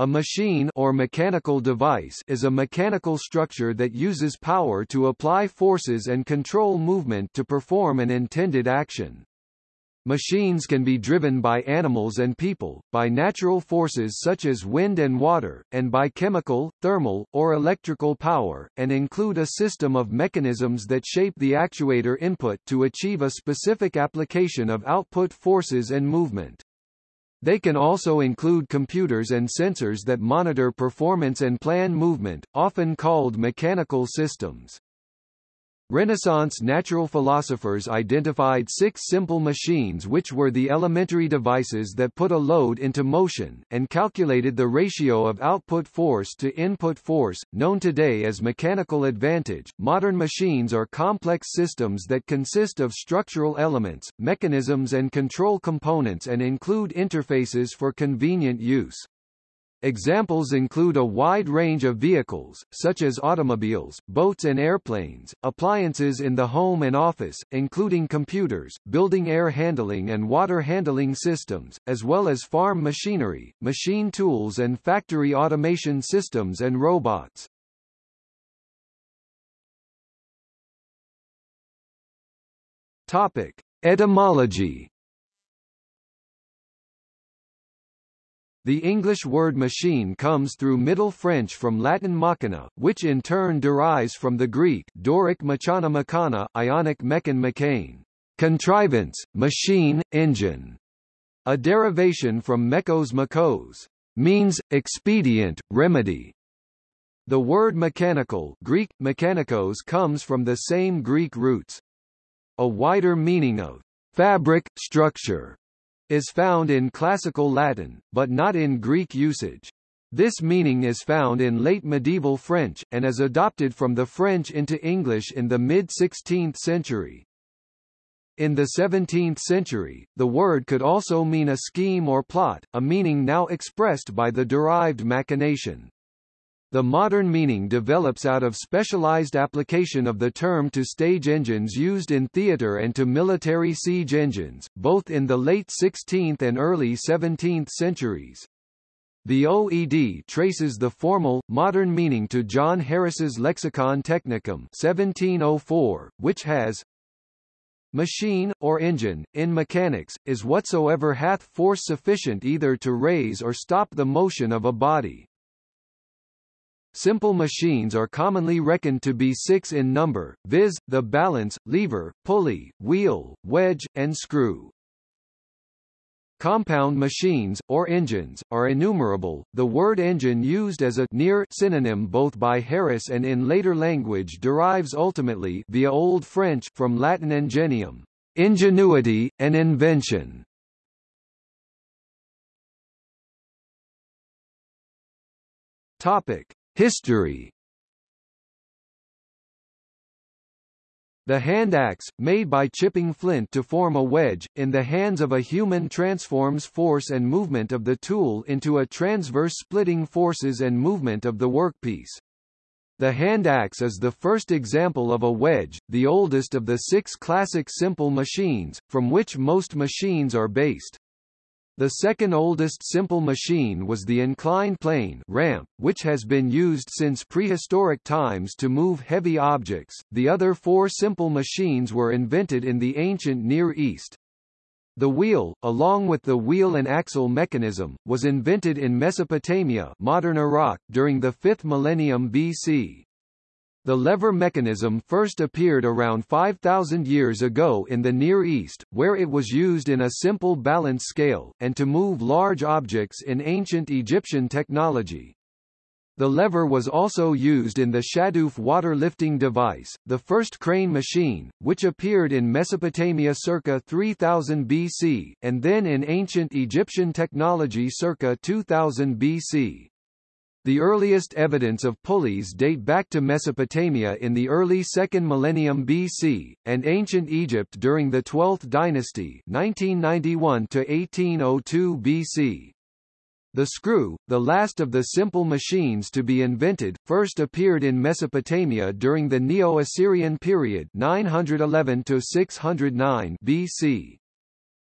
A machine or mechanical device is a mechanical structure that uses power to apply forces and control movement to perform an intended action. Machines can be driven by animals and people, by natural forces such as wind and water, and by chemical, thermal, or electrical power, and include a system of mechanisms that shape the actuator input to achieve a specific application of output forces and movement. They can also include computers and sensors that monitor performance and plan movement, often called mechanical systems. Renaissance natural philosophers identified six simple machines which were the elementary devices that put a load into motion, and calculated the ratio of output force to input force, known today as mechanical advantage. Modern machines are complex systems that consist of structural elements, mechanisms and control components and include interfaces for convenient use. Examples include a wide range of vehicles, such as automobiles, boats and airplanes, appliances in the home and office, including computers, building air handling and water handling systems, as well as farm machinery, machine tools and factory automation systems and robots. Topic. Etymology The English word machine comes through Middle French from Latin machina, which in turn derives from the Greek Doric machana machana, Ionic mechan mechane, contrivance, machine, engine, a derivation from mekos makos, means, expedient, remedy. The word mechanical Greek, mechanikos comes from the same Greek roots. A wider meaning of fabric, structure, is found in classical Latin, but not in Greek usage. This meaning is found in late medieval French, and is adopted from the French into English in the mid-16th century. In the 17th century, the word could also mean a scheme or plot, a meaning now expressed by the derived machination. The modern meaning develops out of specialized application of the term to stage engines used in theater and to military siege engines, both in the late 16th and early 17th centuries. The OED traces the formal, modern meaning to John Harris's Lexicon Technicum 1704, which has Machine, or engine, in mechanics, is whatsoever hath force sufficient either to raise or stop the motion of a body. Simple machines are commonly reckoned to be six in number, viz., the balance, lever, pulley, wheel, wedge, and screw. Compound machines, or engines, are innumerable. The word engine used as a near synonym both by Harris and in later language derives ultimately via Old French from Latin ingenium, ingenuity, and invention. Topic: History The hand axe, made by chipping flint to form a wedge, in the hands of a human transforms force and movement of the tool into a transverse splitting forces and movement of the workpiece. The hand axe is the first example of a wedge, the oldest of the six classic simple machines, from which most machines are based. The second oldest simple machine was the inclined plane ramp, which has been used since prehistoric times to move heavy objects. The other four simple machines were invented in the ancient Near East. The wheel, along with the wheel and axle mechanism, was invented in Mesopotamia modern Iraq during the 5th millennium BC. The lever mechanism first appeared around 5,000 years ago in the Near East, where it was used in a simple balance scale, and to move large objects in ancient Egyptian technology. The lever was also used in the Shadoof water lifting device, the first crane machine, which appeared in Mesopotamia circa 3000 BC, and then in ancient Egyptian technology circa 2000 BC. The earliest evidence of pulleys date back to Mesopotamia in the early 2nd millennium BC, and ancient Egypt during the 12th dynasty 1991 to 1802 BC. The screw, the last of the simple machines to be invented, first appeared in Mesopotamia during the Neo-Assyrian period 911 to 609 BC.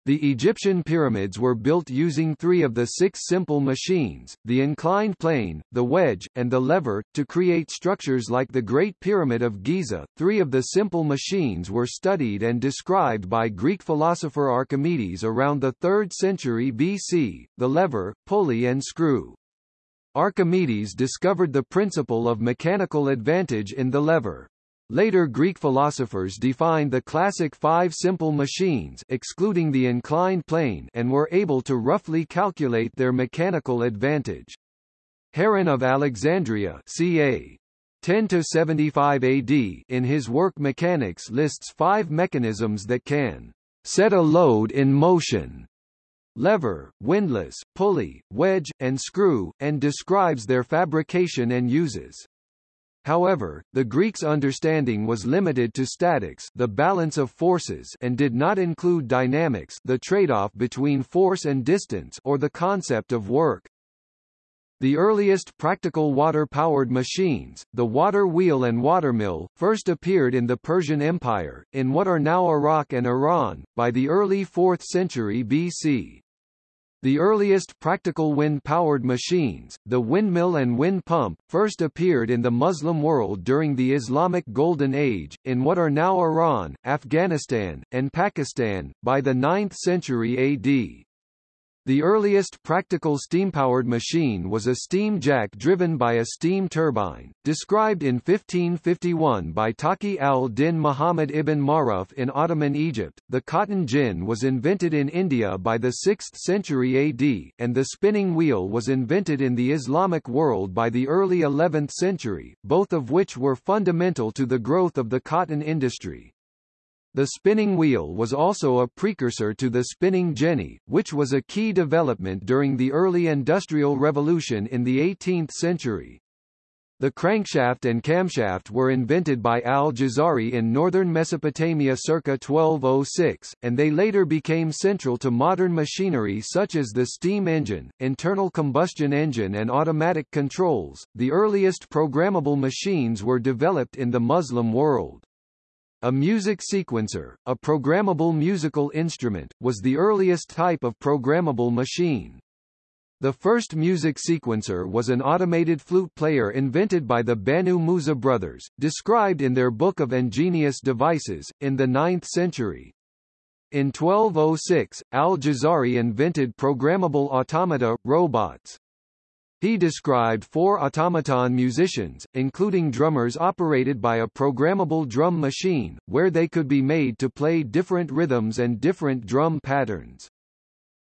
The Egyptian pyramids were built using three of the six simple machines, the inclined plane, the wedge, and the lever, to create structures like the Great Pyramid of Giza. Three of the simple machines were studied and described by Greek philosopher Archimedes around the 3rd century BC, the lever, pulley and screw. Archimedes discovered the principle of mechanical advantage in the lever. Later Greek philosophers defined the classic five simple machines excluding the inclined plane and were able to roughly calculate their mechanical advantage. Heron of Alexandria ca. 10 to 75 AD in his work Mechanics lists five mechanisms that can set a load in motion lever, windlass, pulley, wedge, and screw, and describes their fabrication and uses. However, the Greeks' understanding was limited to statics the balance of forces and did not include dynamics the trade-off between force and distance or the concept of work. The earliest practical water-powered machines, the water wheel and watermill, first appeared in the Persian Empire, in what are now Iraq and Iran, by the early 4th century BC. The earliest practical wind-powered machines, the windmill and wind pump, first appeared in the Muslim world during the Islamic Golden Age, in what are now Iran, Afghanistan, and Pakistan, by the 9th century AD. The earliest practical steam-powered machine was a steam jack driven by a steam turbine, described in 1551 by Taqi al-Din Muhammad ibn Maruf in Ottoman Egypt. The cotton gin was invented in India by the 6th century AD, and the spinning wheel was invented in the Islamic world by the early 11th century, both of which were fundamental to the growth of the cotton industry. The spinning wheel was also a precursor to the spinning jenny, which was a key development during the early Industrial Revolution in the 18th century. The crankshaft and camshaft were invented by al-Jazari in northern Mesopotamia circa 1206, and they later became central to modern machinery such as the steam engine, internal combustion engine and automatic controls. The earliest programmable machines were developed in the Muslim world. A music sequencer, a programmable musical instrument, was the earliest type of programmable machine. The first music sequencer was an automated flute player invented by the Banu Musa brothers, described in their Book of Ingenious Devices, in the 9th century. In 1206, al-Jazari invented programmable automata, robots. He described four automaton musicians, including drummers operated by a programmable drum machine, where they could be made to play different rhythms and different drum patterns.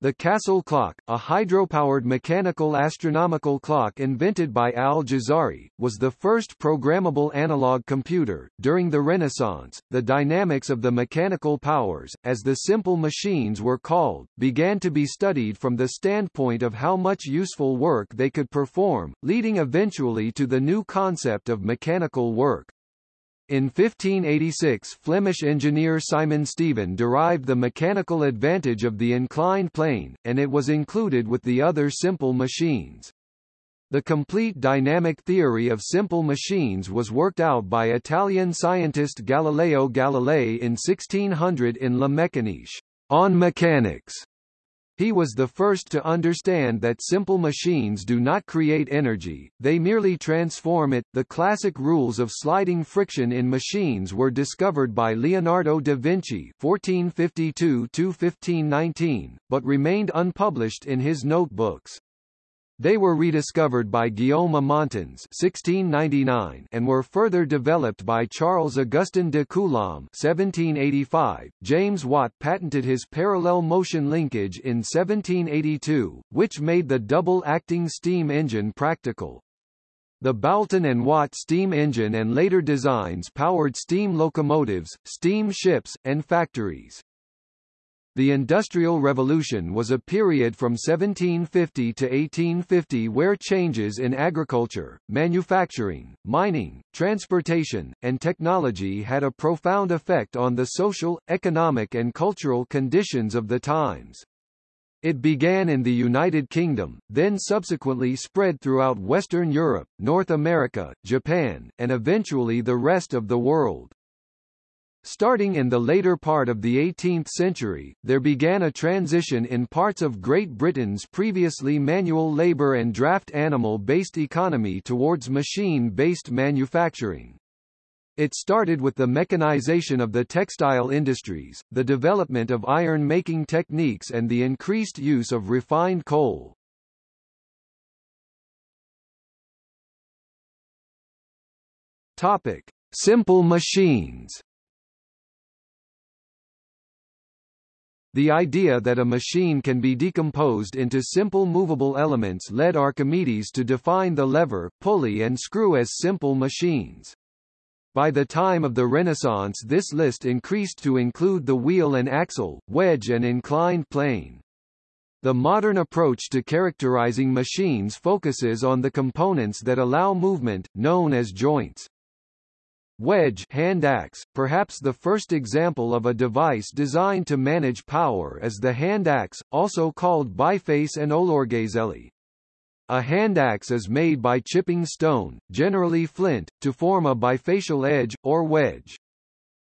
The Castle clock, a hydropowered mechanical astronomical clock invented by Al-Jazari, was the first programmable analog computer. During the Renaissance, the dynamics of the mechanical powers, as the simple machines were called, began to be studied from the standpoint of how much useful work they could perform, leading eventually to the new concept of mechanical work. In 1586 Flemish engineer Simon Stevin derived the mechanical advantage of the inclined plane, and it was included with the other simple machines. The complete dynamic theory of simple machines was worked out by Italian scientist Galileo Galilei in 1600 in La Mécanique, on mechanics. He was the first to understand that simple machines do not create energy, they merely transform it. The classic rules of sliding friction in machines were discovered by Leonardo da Vinci (1452–1519), but remained unpublished in his notebooks. They were rediscovered by Guillaume Amontons (1699) and were further developed by Charles Augustin de Coulomb (1785). James Watt patented his parallel motion linkage in 1782, which made the double-acting steam engine practical. The Boulton and Watt steam engine and later designs powered steam locomotives, steam ships, and factories. The Industrial Revolution was a period from 1750 to 1850 where changes in agriculture, manufacturing, mining, transportation, and technology had a profound effect on the social, economic and cultural conditions of the times. It began in the United Kingdom, then subsequently spread throughout Western Europe, North America, Japan, and eventually the rest of the world. Starting in the later part of the 18th century, there began a transition in parts of Great Britain's previously manual labour and draft animal-based economy towards machine-based manufacturing. It started with the mechanization of the textile industries, the development of iron-making techniques and the increased use of refined coal. Topic: Simple machines. The idea that a machine can be decomposed into simple movable elements led Archimedes to define the lever, pulley and screw as simple machines. By the time of the Renaissance this list increased to include the wheel and axle, wedge and inclined plane. The modern approach to characterizing machines focuses on the components that allow movement, known as joints. Wedge hand axe, perhaps the first example of a device designed to manage power is the hand axe, also called biface and olorgesailie. A hand axe is made by chipping stone, generally flint, to form a bifacial edge, or wedge.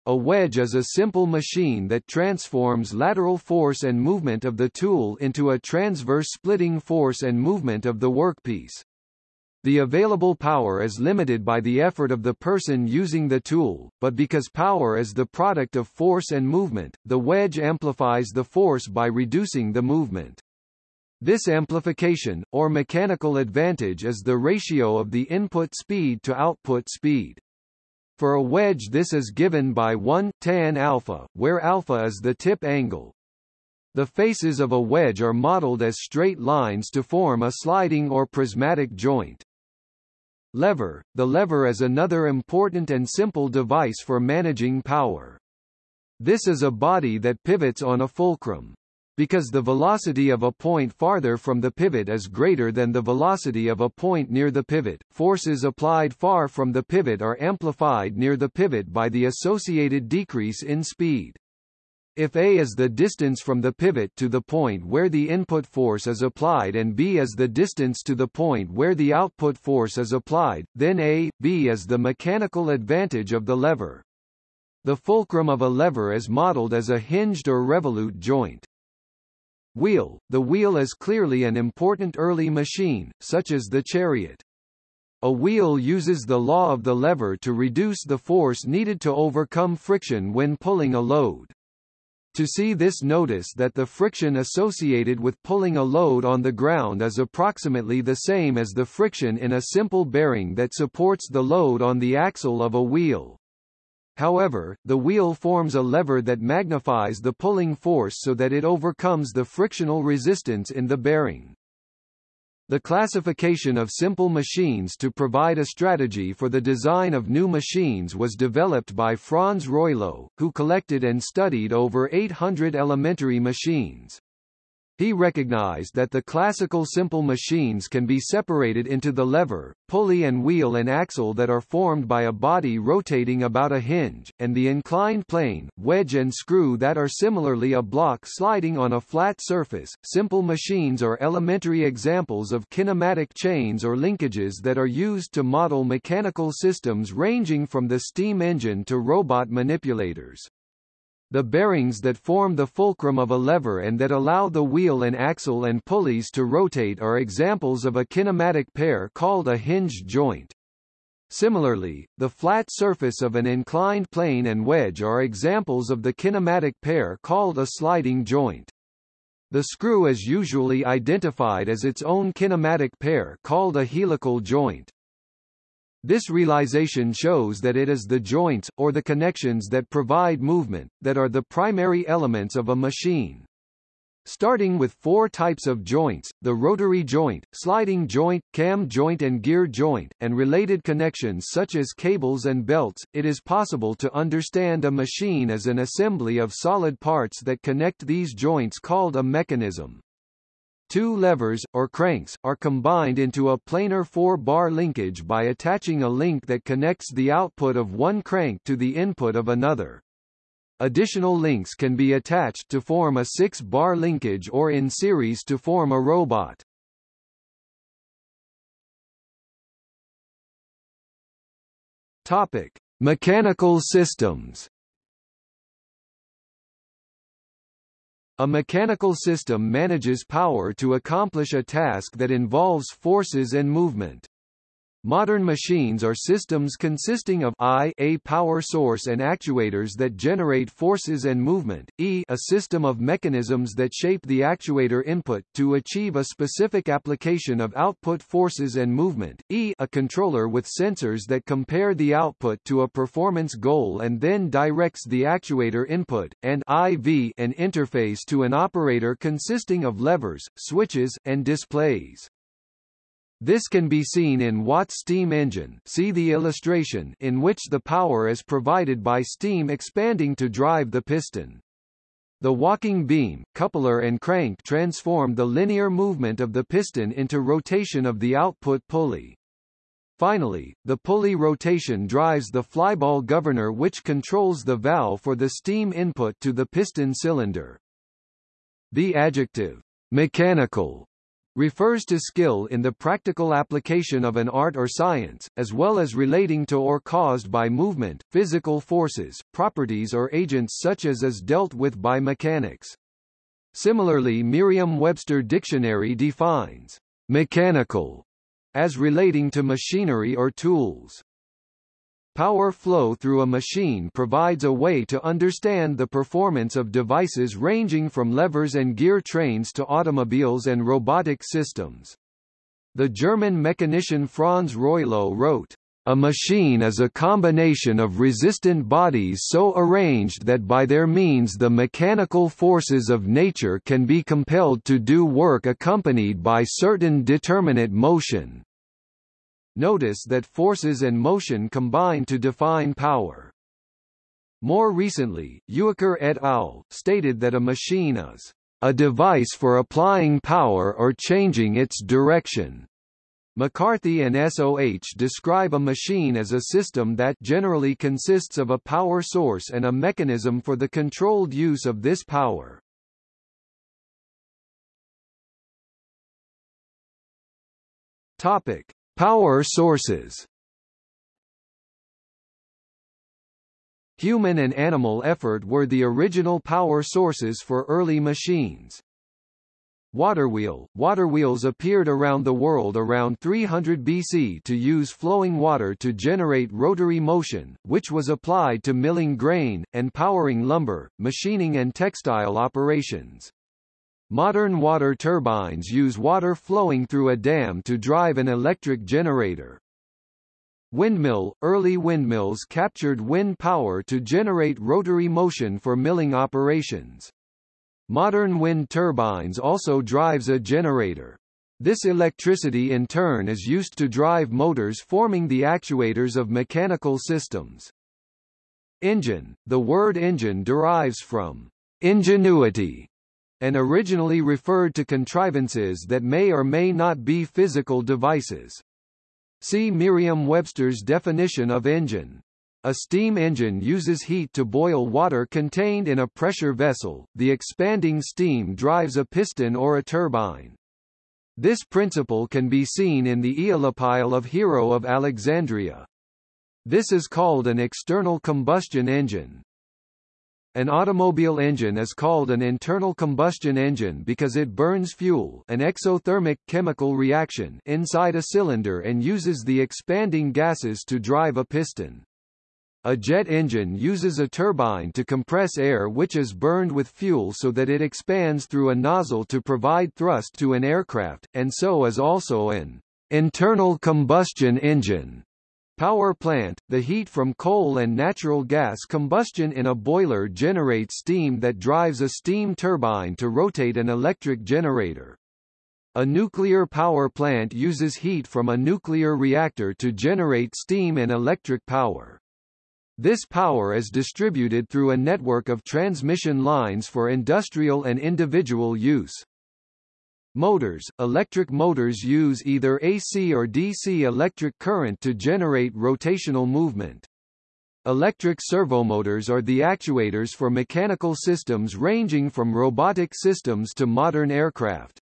A wedge is a simple machine that transforms lateral force and movement of the tool into a transverse splitting force and movement of the workpiece. The available power is limited by the effort of the person using the tool, but because power is the product of force and movement, the wedge amplifies the force by reducing the movement. This amplification, or mechanical advantage is the ratio of the input speed to output speed. For a wedge this is given by 1, tan alpha, where alpha is the tip angle. The faces of a wedge are modeled as straight lines to form a sliding or prismatic joint. Lever – The lever is another important and simple device for managing power. This is a body that pivots on a fulcrum. Because the velocity of a point farther from the pivot is greater than the velocity of a point near the pivot, forces applied far from the pivot are amplified near the pivot by the associated decrease in speed. If A is the distance from the pivot to the point where the input force is applied and B is the distance to the point where the output force is applied, then A, B is the mechanical advantage of the lever. The fulcrum of a lever is modeled as a hinged or revolute joint. Wheel – The wheel is clearly an important early machine, such as the chariot. A wheel uses the law of the lever to reduce the force needed to overcome friction when pulling a load. To see this notice that the friction associated with pulling a load on the ground is approximately the same as the friction in a simple bearing that supports the load on the axle of a wheel. However, the wheel forms a lever that magnifies the pulling force so that it overcomes the frictional resistance in the bearing. The classification of simple machines to provide a strategy for the design of new machines was developed by Franz Reuleaux, who collected and studied over 800 elementary machines. He recognized that the classical simple machines can be separated into the lever, pulley and wheel and axle that are formed by a body rotating about a hinge, and the inclined plane, wedge and screw that are similarly a block sliding on a flat surface. Simple machines are elementary examples of kinematic chains or linkages that are used to model mechanical systems ranging from the steam engine to robot manipulators. The bearings that form the fulcrum of a lever and that allow the wheel and axle and pulleys to rotate are examples of a kinematic pair called a hinge joint. Similarly, the flat surface of an inclined plane and wedge are examples of the kinematic pair called a sliding joint. The screw is usually identified as its own kinematic pair called a helical joint. This realization shows that it is the joints, or the connections that provide movement, that are the primary elements of a machine. Starting with four types of joints, the rotary joint, sliding joint, cam joint and gear joint, and related connections such as cables and belts, it is possible to understand a machine as an assembly of solid parts that connect these joints called a mechanism. Two levers, or cranks, are combined into a planar four-bar linkage by attaching a link that connects the output of one crank to the input of another. Additional links can be attached to form a six-bar linkage or in series to form a robot. Topic: Mechanical systems A mechanical system manages power to accomplish a task that involves forces and movement. Modern machines are systems consisting of I a power source and actuators that generate forces and movement, E a system of mechanisms that shape the actuator input to achieve a specific application of output forces and movement, E a controller with sensors that compare the output to a performance goal and then directs the actuator input, and IV an interface to an operator consisting of levers, switches, and displays. This can be seen in Watt's steam engine see the illustration in which the power is provided by steam expanding to drive the piston. The walking beam, coupler and crank transform the linear movement of the piston into rotation of the output pulley. Finally, the pulley rotation drives the flyball governor which controls the valve for the steam input to the piston cylinder. The adjective mechanical refers to skill in the practical application of an art or science, as well as relating to or caused by movement, physical forces, properties or agents such as is dealt with by mechanics. Similarly Merriam-Webster Dictionary defines mechanical as relating to machinery or tools. Power flow through a machine provides a way to understand the performance of devices ranging from levers and gear trains to automobiles and robotic systems. The German mechanician Franz Reuleaux wrote, a machine is a combination of resistant bodies so arranged that by their means the mechanical forces of nature can be compelled to do work accompanied by certain determinate motion. Notice that forces and motion combine to define power. More recently, Uicker et al. stated that a machine is a device for applying power or changing its direction. McCarthy and SOH describe a machine as a system that generally consists of a power source and a mechanism for the controlled use of this power. Topic: Power sources Human and animal effort were the original power sources for early machines. Waterwheel – Waterwheels appeared around the world around 300 BC to use flowing water to generate rotary motion, which was applied to milling grain, and powering lumber, machining and textile operations. Modern water turbines use water flowing through a dam to drive an electric generator. Windmill – Early windmills captured wind power to generate rotary motion for milling operations. Modern wind turbines also drives a generator. This electricity in turn is used to drive motors forming the actuators of mechanical systems. Engine – The word engine derives from ingenuity, and originally referred to contrivances that may or may not be physical devices. See Merriam-Webster's definition of engine. A steam engine uses heat to boil water contained in a pressure vessel, the expanding steam drives a piston or a turbine. This principle can be seen in the Aeolipile of Hero of Alexandria. This is called an external combustion engine. An automobile engine is called an internal combustion engine because it burns fuel an exothermic chemical reaction inside a cylinder and uses the expanding gases to drive a piston. A jet engine uses a turbine to compress air which is burned with fuel so that it expands through a nozzle to provide thrust to an aircraft, and so is also an internal combustion engine. Power plant – The heat from coal and natural gas combustion in a boiler generates steam that drives a steam turbine to rotate an electric generator. A nuclear power plant uses heat from a nuclear reactor to generate steam and electric power. This power is distributed through a network of transmission lines for industrial and individual use. Motors – Electric motors use either AC or DC electric current to generate rotational movement. Electric servomotors are the actuators for mechanical systems ranging from robotic systems to modern aircraft.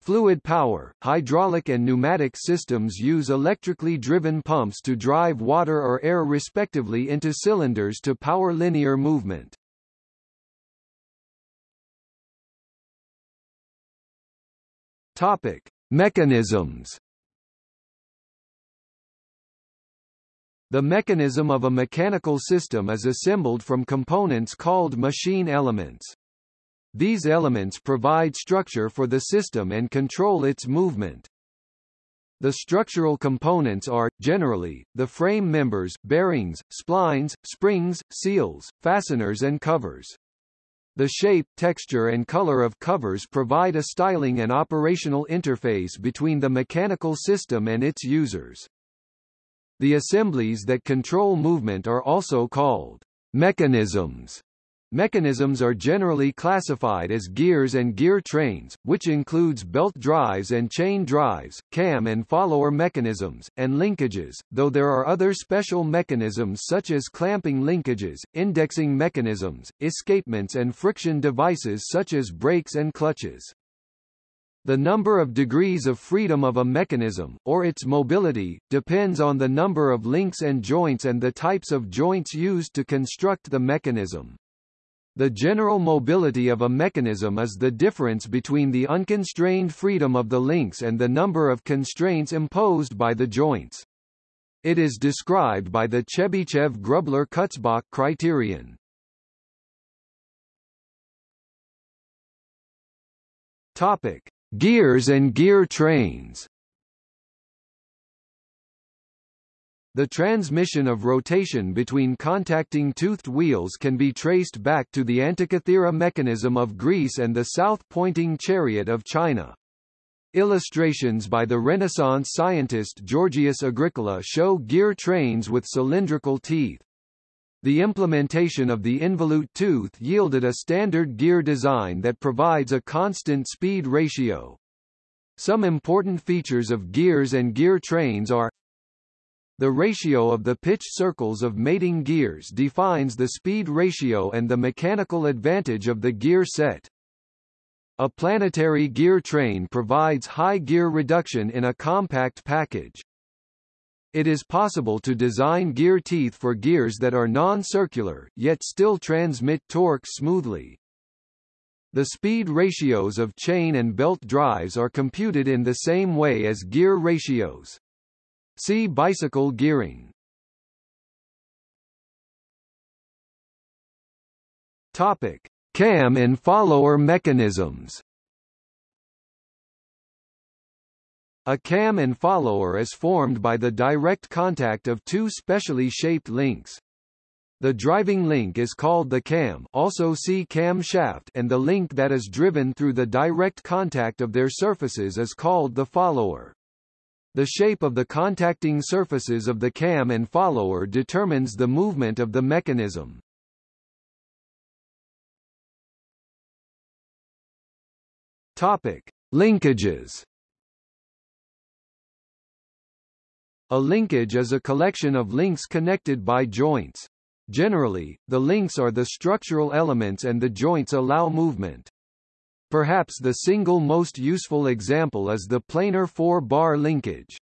Fluid power, hydraulic and pneumatic systems use electrically driven pumps to drive water or air respectively into cylinders to power linear movement. Topic: Mechanisms. The mechanism of a mechanical system is assembled from components called machine elements. These elements provide structure for the system and control its movement. The structural components are, generally, the frame members, bearings, splines, springs, seals, fasteners and covers. The shape, texture and color of covers provide a styling and operational interface between the mechanical system and its users. The assemblies that control movement are also called mechanisms. Mechanisms are generally classified as gears and gear trains, which includes belt drives and chain drives, cam and follower mechanisms, and linkages, though there are other special mechanisms such as clamping linkages, indexing mechanisms, escapements and friction devices such as brakes and clutches. The number of degrees of freedom of a mechanism, or its mobility, depends on the number of links and joints and the types of joints used to construct the mechanism. The general mobility of a mechanism is the difference between the unconstrained freedom of the links and the number of constraints imposed by the joints. It is described by the Chebyshev-Grubler-Kutzbach criterion. Topic: Gears and gear trains. The transmission of rotation between contacting toothed wheels can be traced back to the Antikythera mechanism of Greece and the south-pointing chariot of China. Illustrations by the Renaissance scientist Georgius Agricola show gear trains with cylindrical teeth. The implementation of the involute tooth yielded a standard gear design that provides a constant speed ratio. Some important features of gears and gear trains are the ratio of the pitch circles of mating gears defines the speed ratio and the mechanical advantage of the gear set. A planetary gear train provides high gear reduction in a compact package. It is possible to design gear teeth for gears that are non-circular, yet still transmit torque smoothly. The speed ratios of chain and belt drives are computed in the same way as gear ratios. See bicycle gearing. Topic: Cam and follower mechanisms. A cam and follower is formed by the direct contact of two specially shaped links. The driving link is called the cam also see cam shaft and the link that is driven through the direct contact of their surfaces is called the follower. The shape of the contacting surfaces of the cam and follower determines the movement of the mechanism. Topic: Linkages. A linkage is a collection of links connected by joints. Generally, the links are the structural elements and the joints allow movement. Perhaps the single most useful example is the planar four-bar linkage.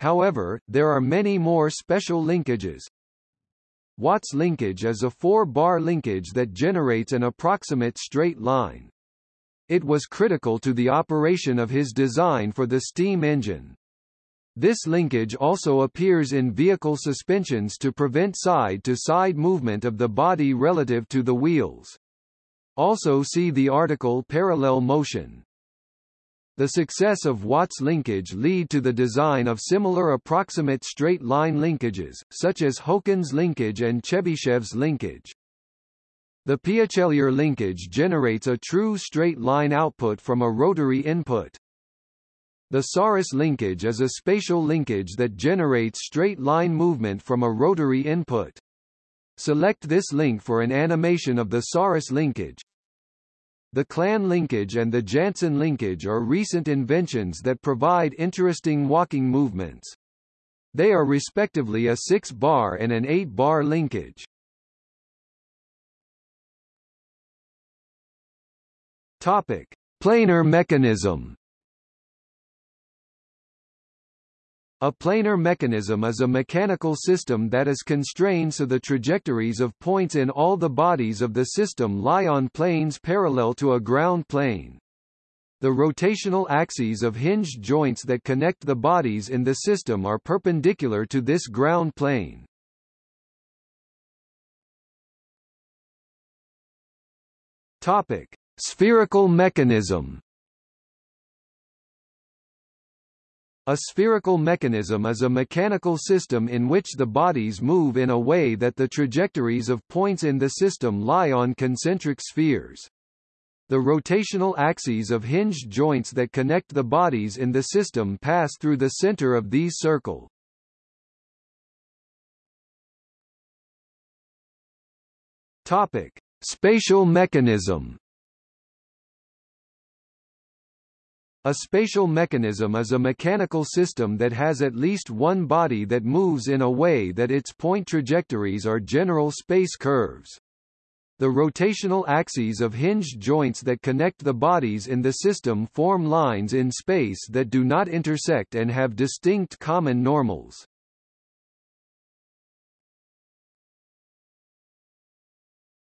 However, there are many more special linkages. Watt's linkage is a four-bar linkage that generates an approximate straight line. It was critical to the operation of his design for the steam engine. This linkage also appears in vehicle suspensions to prevent side-to-side -side movement of the body relative to the wheels. Also see the article Parallel motion. The success of Watt's linkage lead to the design of similar approximate straight-line linkages, such as Hoeken's linkage and Chebyshev's linkage. The Peaucellier linkage generates a true straight-line output from a rotary input. The Sarrus linkage is a spatial linkage that generates straight-line movement from a rotary input. Select this link for an animation of the Sarrus linkage. The Klann linkage and the Jansen linkage are recent inventions that provide interesting walking movements. They are respectively a 6-bar and an 8-bar linkage. Topic: Planar mechanism. A planar mechanism is a mechanical system that is constrained so the trajectories of points in all the bodies of the system lie on planes parallel to a ground plane. The rotational axes of hinged joints that connect the bodies in the system are perpendicular to this ground plane. Topic: Spherical mechanism. A spherical mechanism is a mechanical system in which the bodies move in a way that the trajectories of points in the system lie on concentric spheres. The rotational axes of hinged joints that connect the bodies in the system pass through the center of these circle. Topic: Spatial mechanism. A spatial mechanism is a mechanical system that has at least one body that moves in a way that its point trajectories are general space curves. The rotational axes of hinged joints that connect the bodies in the system form lines in space that do not intersect and have distinct common normals.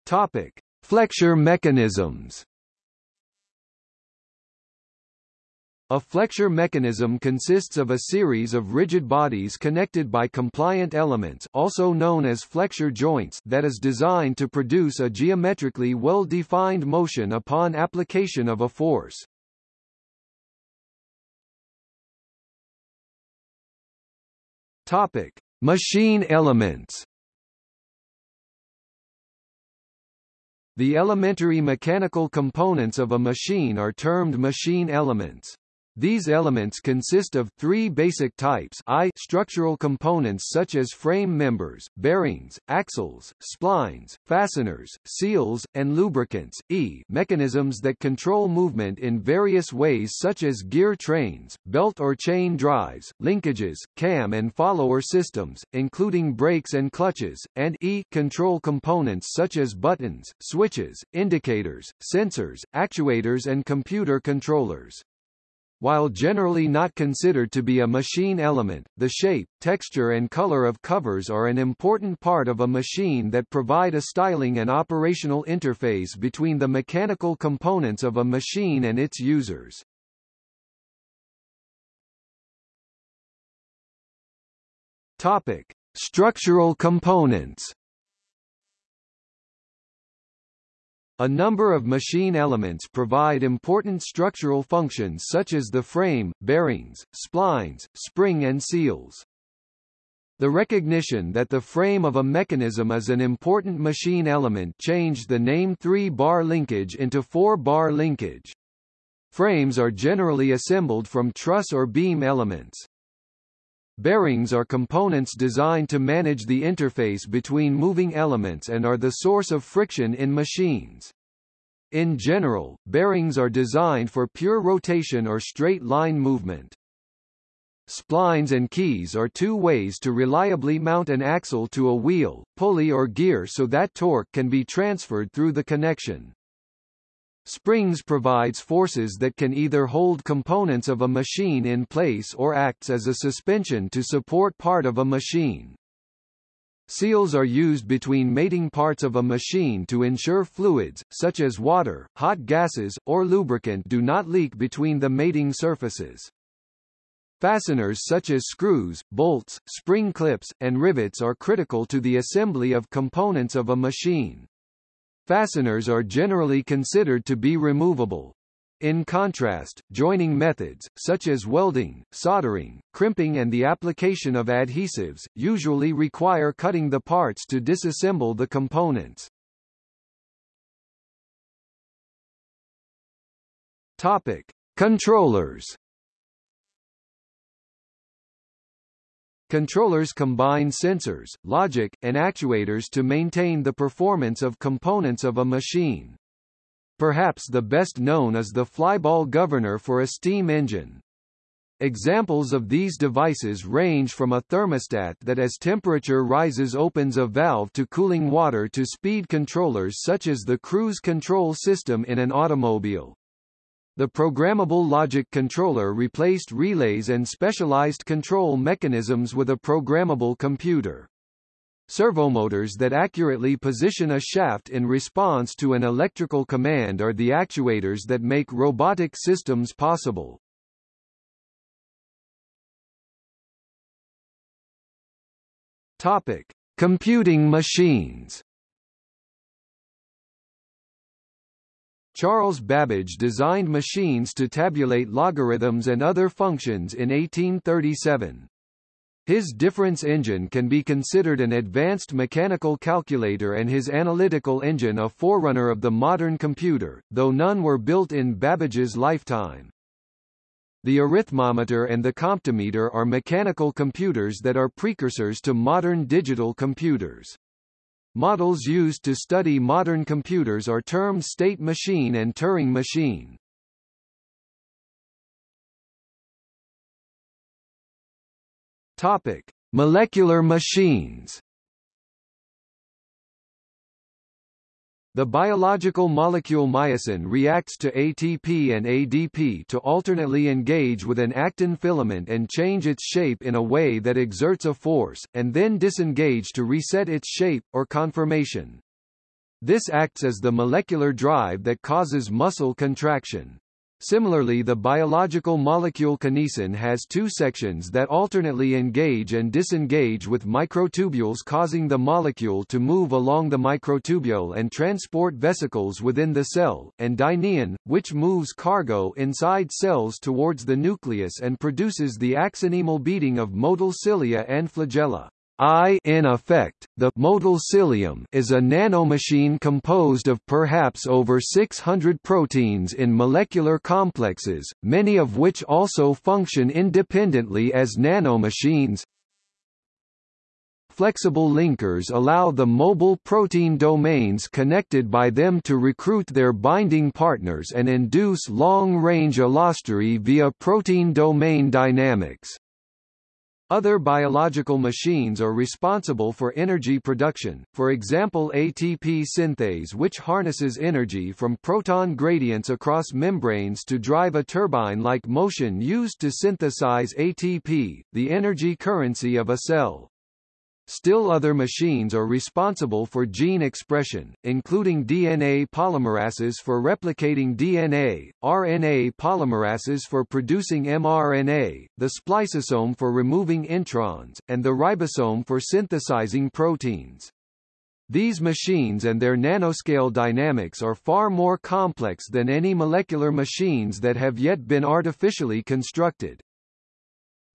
Topic: Flexure mechanisms. A flexure mechanism consists of a series of rigid bodies connected by compliant elements also known as flexure joints that is designed to produce a geometrically well-defined motion upon application of a force. Topic: Machine elements. The elementary mechanical components of a machine are termed machine elements. These elements consist of three basic types I structural components such as frame members, bearings, axles, splines, fasteners, seals, and lubricants, E mechanisms that control movement in various ways such as gear trains, belt or chain drives, linkages, cam and follower systems, including brakes and clutches, and E control components such as buttons, switches, indicators, sensors, actuators and computer controllers. While generally not considered to be a machine element, the shape, texture and color of covers are an important part of a machine that provide a styling and operational interface between the mechanical components of a machine and its users. Topic: Structural components. A number of machine elements provide important structural functions such as the frame, bearings, splines, spring and seals. The recognition that the frame of a mechanism is an important machine element changed the name 3-bar linkage into 4-bar linkage. Frames are generally assembled from truss or beam elements. Bearings are components designed to manage the interface between moving elements and are the source of friction in machines. In general, bearings are designed for pure rotation or straight line movement. Splines and keys are two ways to reliably mount an axle to a wheel, pulley or gear so that torque can be transferred through the connection. Springs provides forces that can either hold components of a machine in place or acts as a suspension to support part of a machine. Seals are used between mating parts of a machine to ensure fluids, such as water, hot gases, or lubricant do not leak between the mating surfaces. Fasteners such as screws, bolts, spring clips, and rivets are critical to the assembly of components of a machine. Fasteners are generally considered to be removable. In contrast, joining methods, such as welding, soldering, crimping and the application of adhesives, usually require cutting the parts to disassemble the components. Topic. Controllers Controllers combine sensors, logic, and actuators to maintain the performance of components of a machine. Perhaps the best known is the flyball governor for a steam engine. Examples of these devices range from a thermostat that as temperature rises opens a valve to cooling water to speed controllers such as the cruise control system in an automobile. The programmable logic controller replaced relays and specialized control mechanisms with a programmable computer. Servomotors that accurately position a shaft in response to an electrical command are the actuators that make robotic systems possible. Topic: Computing machines. Charles Babbage designed machines to tabulate logarithms and other functions in 1837. His difference engine can be considered an advanced mechanical calculator and his analytical engine a forerunner of the modern computer, though none were built in Babbage's lifetime. The arithmometer and the comptometer are mechanical computers that are precursors to modern digital computers. Models used to study modern computers are termed state machine and Turing machine. Topic: Molecular machines. The biological molecule myosin reacts to ATP and ADP to alternately engage with an actin filament and change its shape in a way that exerts a force, and then disengage to reset its shape, or conformation. This acts as the molecular drive that causes muscle contraction. Similarly the biological molecule kinesin has two sections that alternately engage and disengage with microtubules causing the molecule to move along the microtubule and transport vesicles within the cell, and dynein, which moves cargo inside cells towards the nucleus and produces the axonemal beating of motile cilia and flagella. I in effect, the motile cilium is a nanomachine composed of perhaps over 600 proteins in molecular complexes, many of which also function independently as nanomachines. Flexible linkers allow the mobile protein domains connected by them to recruit their binding partners and induce long-range allostery via protein domain dynamics. Other biological machines are responsible for energy production, for example ATP synthase which harnesses energy from proton gradients across membranes to drive a turbine-like motion used to synthesize ATP, the energy currency of a cell. Still other machines are responsible for gene expression, including DNA polymerases for replicating DNA, RNA polymerases for producing mRNA, the spliceosome for removing introns, and the ribosome for synthesizing proteins. These machines and their nanoscale dynamics are far more complex than any molecular machines that have yet been artificially constructed.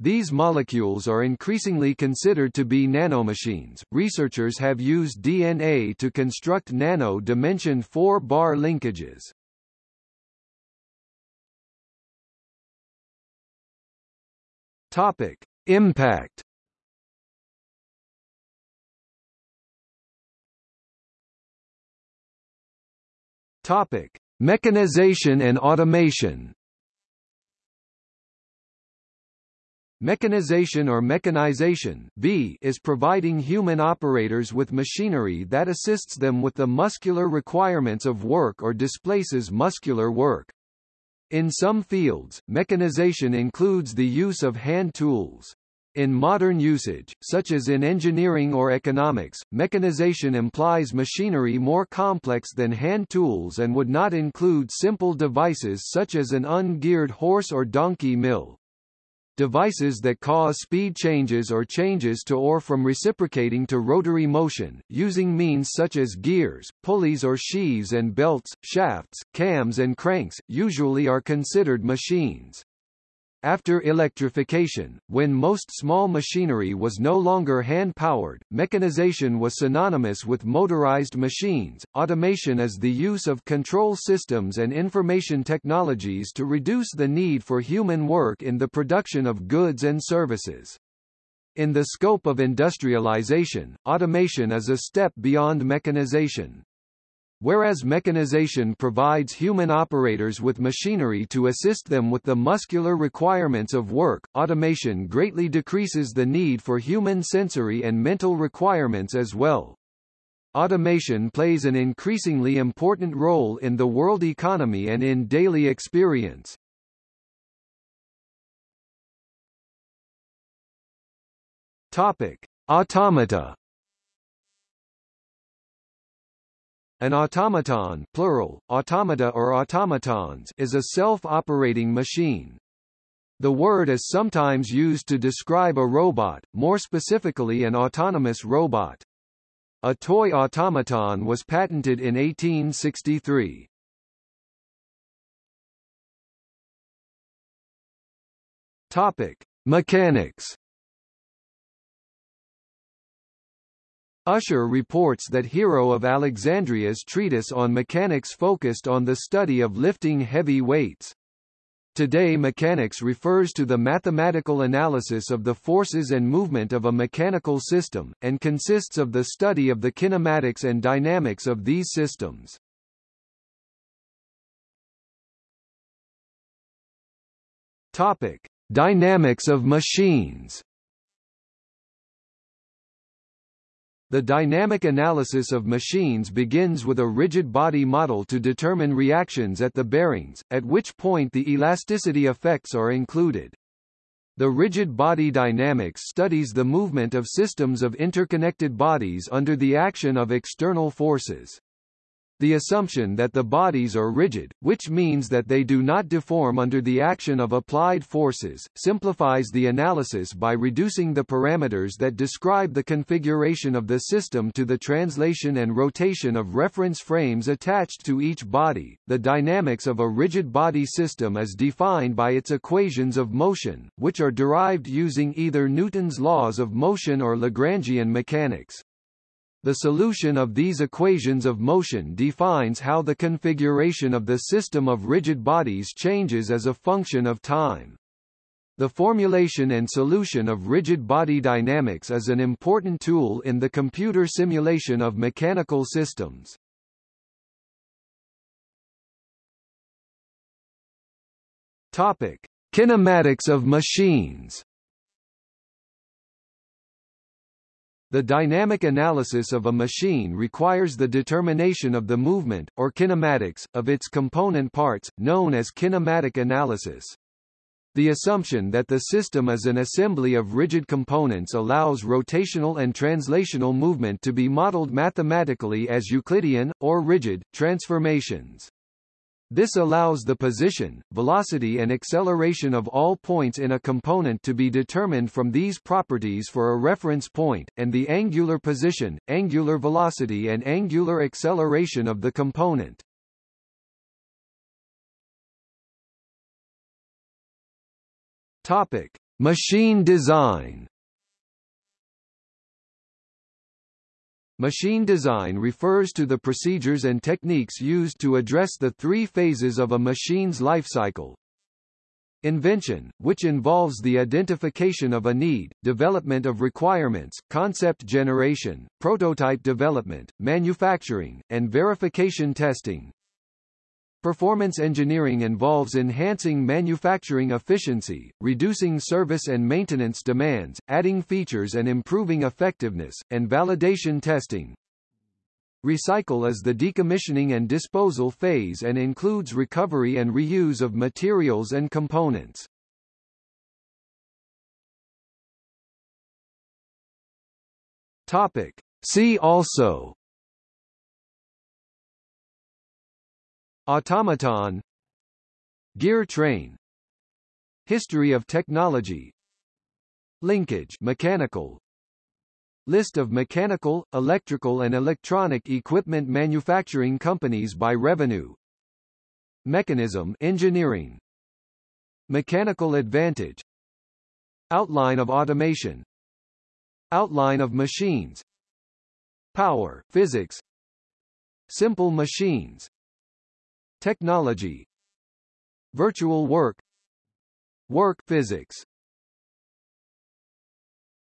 These molecules are increasingly considered to be nanomachines. Researchers have used DNA to construct nano-dimensioned 4-bar linkages. Topic: Impact. Topic: Mechanization and automation. Mechanization or mechanization v is providing human operators with machinery that assists them with the muscular requirements of work or displaces muscular work. In some fields, mechanization includes the use of hand tools. In modern usage, such as in engineering or economics, mechanization implies machinery more complex than hand tools and would not include simple devices such as an ungeared horse or donkey mill. Devices that cause speed changes or changes to or from reciprocating to rotary motion, using means such as gears, pulleys or sheaves and belts, shafts, cams and cranks, usually are considered machines. After electrification, when most small machinery was no longer hand-powered, mechanization was synonymous with motorized machines. Automation is the use of control systems and information technologies to reduce the need for human work in the production of goods and services. In the scope of industrialization, automation is a step beyond mechanization. Whereas mechanization provides human operators with machinery to assist them with the muscular requirements of work, automation greatly decreases the need for human sensory and mental requirements as well. Automation plays an increasingly important role in the world economy and in daily experience. Topic: Automata An automaton plural, automata or automatons is a self-operating machine. The word is sometimes used to describe a robot, more specifically an autonomous robot. A toy automaton was patented in 1863. Topic: Mechanics Usher reports that Hero of Alexandria's treatise on mechanics focused on the study of lifting heavy weights. Today mechanics refers to the mathematical analysis of the forces and movement of a mechanical system, and consists of the study of the kinematics and dynamics of these systems. Topic. Dynamics of machines The dynamic analysis of machines begins with a rigid body model to determine reactions at the bearings, at which point the elasticity effects are included. The rigid body dynamics studies the movement of systems of interconnected bodies under the action of external forces. The assumption that the bodies are rigid, which means that they do not deform under the action of applied forces, simplifies the analysis by reducing the parameters that describe the configuration of the system to the translation and rotation of reference frames attached to each body. The dynamics of a rigid body system is defined by its equations of motion, which are derived using either Newton's laws of motion or Lagrangian mechanics. The solution of these equations of motion defines how the configuration of the system of rigid bodies changes as a function of time. The formulation and solution of rigid body dynamics is an important tool in the computer simulation of mechanical systems. Topic: Kinematics of machines. The dynamic analysis of a machine requires the determination of the movement, or kinematics, of its component parts, known as kinematic analysis. The assumption that the system is an assembly of rigid components allows rotational and translational movement to be modeled mathematically as Euclidean, or rigid, transformations. This allows the position, velocity and acceleration of all points in a component to be determined from these properties for a reference point, and the angular position, angular velocity and angular acceleration of the component. Topic: Machine design. Machine design refers to the procedures and techniques used to address the three phases of a machine's lifecycle. Invention, which involves the identification of a need, development of requirements, concept generation, prototype development, manufacturing, and verification testing. Performance engineering involves enhancing manufacturing efficiency, reducing service and maintenance demands, adding features and improving effectiveness, and validation testing. Recycle is the decommissioning and disposal phase and includes recovery and reuse of materials and components. Topic. See also Automaton. Gear train. History of technology. Linkage mechanical. List of mechanical, electrical and electronic equipment manufacturing companies by revenue. Mechanism engineering. Mechanical advantage. Outline of automation. Outline of machines. Power, physics. Simple machines Technology Virtual work Work physics